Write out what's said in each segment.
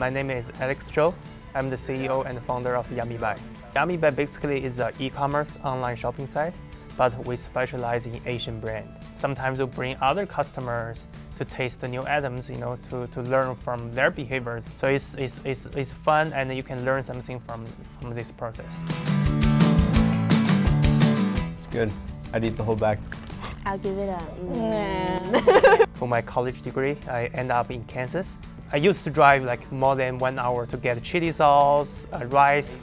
my name is Alex Zhou. I'm the CEO and founder of Yamibuy. Yamibuy basically is an e-commerce online shopping site, but we specialize in Asian brand. Sometimes we bring other customers to taste the new items, you know, to, to learn from their behaviors. So it's, it's, it's, it's fun and you can learn something from, from this process. It's good. I'd eat the whole bag. I'll give it a. Mm. For my college degree, I end up in Kansas. I used to drive like more than one hour to get chili sauce, uh, rice.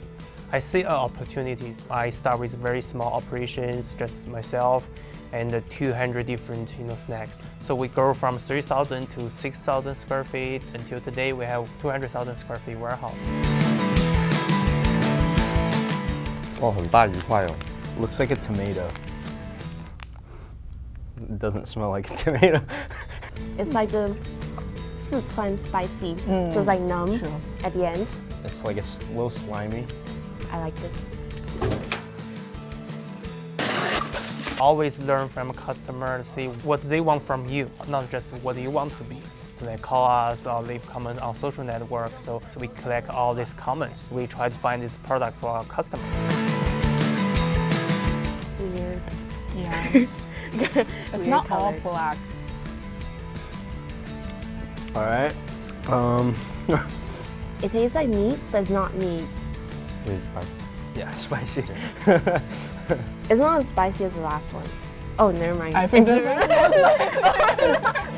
I see an opportunity. I start with very small operations, just myself, and uh, 200 different you know, snacks. So we grow from 3,000 to 6,000 square feet. Until today, we have 200,000 square feet warehouse. 哦，很大一块哦。Looks like a tomato. It doesn't smell like a tomato. It's like the Sichuan spicy, mm. so it's like numb at the end. It's like it's a little slimy. I like this. Always learn from a customer, see what they want from you, not just what you want to be. So they call us or leave comment on social network, so, so we collect all these comments. We try to find this product for our customer. Weird. Yeah. it's Weird not all black. All right. Um. It tastes like meat, but it's not meat. Really spicy. Yeah, spicy. It's not as spicy as the last one. Oh, never mind. I think It's- this